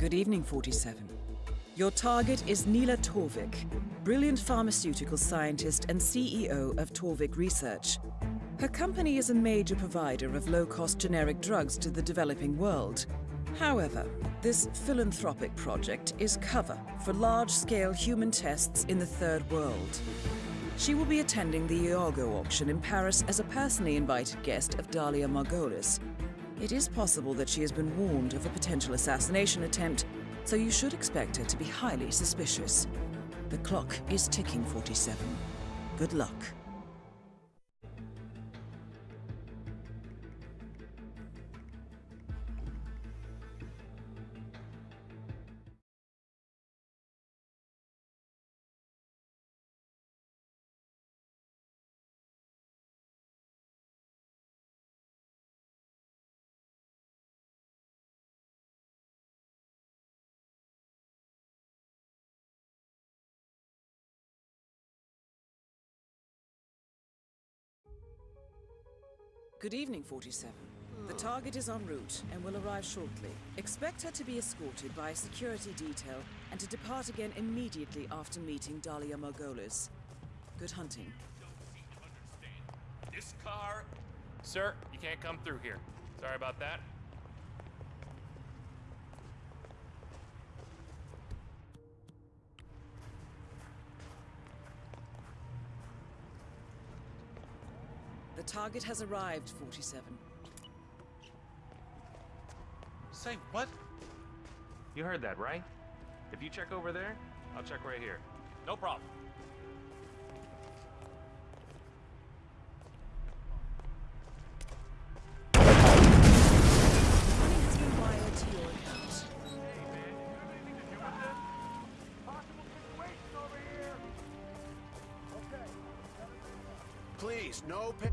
Good evening, 47. Your target is Nila Torvik, brilliant pharmaceutical scientist and CEO of Torvik Research. Her company is a major provider of low-cost generic drugs to the developing world. However, this philanthropic project is cover for large-scale human tests in the Third World. She will be attending the Iago auction in Paris as a personally invited guest of Dalia Margolis. It is possible that she has been warned of a potential assassination attempt, so you should expect her to be highly suspicious. The clock is ticking, 47. Good luck. Good evening, 47. The target is en route and will arrive shortly. Expect her to be escorted by a security detail and to depart again immediately after meeting Dalia Margolis. Good hunting. This car... Sir, you can't come through here. Sorry about that. Target has arrived, 47. Say what? You heard that, right? If you check over there, I'll check right here. No problem. Money has been wired to your account. Please, no pa-